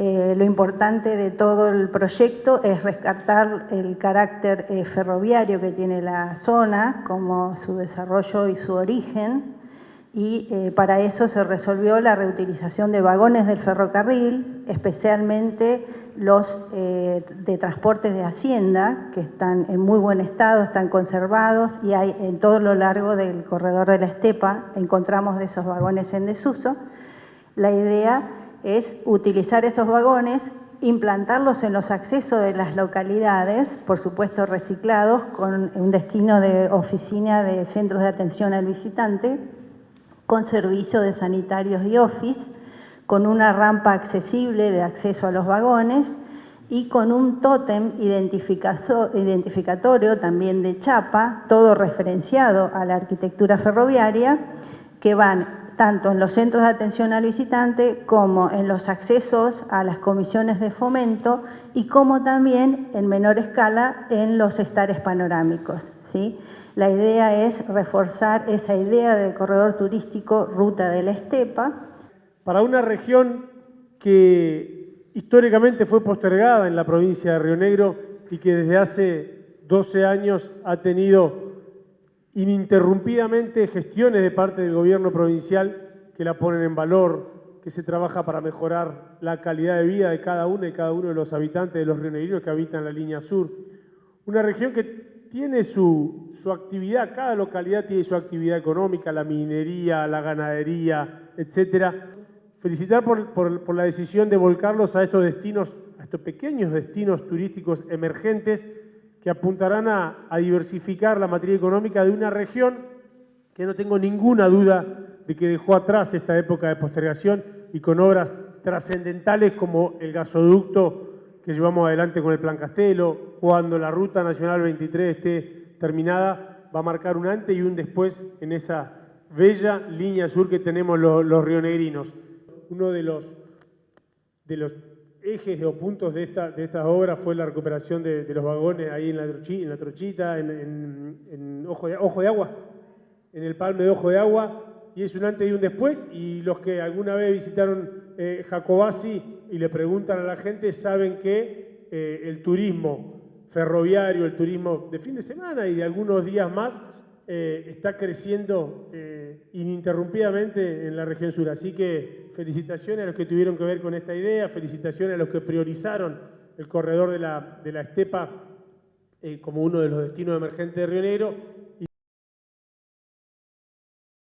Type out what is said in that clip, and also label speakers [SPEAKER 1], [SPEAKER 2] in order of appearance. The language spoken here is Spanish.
[SPEAKER 1] Eh, lo importante de todo el proyecto es rescatar el carácter eh, ferroviario que tiene la zona, como su desarrollo y su origen, y eh, para eso se resolvió la reutilización de vagones del ferrocarril, especialmente los de transportes de hacienda, que están en muy buen estado, están conservados y hay en todo lo largo del corredor de la estepa, encontramos de esos vagones en desuso. La idea es utilizar esos vagones, implantarlos en los accesos de las localidades, por supuesto reciclados, con un destino de oficina de centros de atención al visitante, con servicio de sanitarios y office, con una rampa accesible de acceso a los vagones y con un tótem identificatorio también de chapa, todo referenciado a la arquitectura ferroviaria, que van tanto en los centros de atención al visitante como en los accesos a las comisiones de fomento y como también en menor escala en los estares panorámicos. ¿sí? La idea es reforzar esa idea de corredor turístico Ruta de la Estepa.
[SPEAKER 2] Para una región que históricamente fue postergada en la provincia de Río Negro y que desde hace 12 años ha tenido ininterrumpidamente gestiones de parte del gobierno provincial que la ponen en valor, que se trabaja para mejorar la calidad de vida de cada uno y cada uno de los habitantes de los rionegrinos que habitan la línea sur. Una región que tiene su, actividad, cada localidad tiene su actividad económica, la minería, la ganadería, etc. Felicitar por, por la decisión de volcarlos a estos destinos, a estos pequeños destinos turísticos emergentes que apuntarán a, diversificar la materia económica de una región que no tengo ninguna duda de que dejó atrás esta época de postergación y con obras trascendentales como el gasoducto que llevamos adelante con el Plan Castelo, cuando la Ruta Nacional 23 esté terminada, va a marcar un antes y un después en esa bella línea sur que tenemos los, rionegrinos. Uno de los ejes o puntos de, esta, de estas obras fue la recuperación de, los vagones ahí en la, Trochita, en, Ojo, de, Ojo de Agua, en el Palme de Ojo de Agua, y es un antes y un después, y los que alguna vez visitaron eh, Jacobasi y le preguntan a la gente saben que eh, el turismo ferroviario, el turismo de fin de semana y de algunos días más, eh, está creciendo eh, ininterrumpidamente en la región sur. Así que felicitaciones a los que tuvieron que ver con esta idea, felicitaciones a los que priorizaron el corredor de la, de la estepa eh, como uno de los destinos emergentes de Río Negro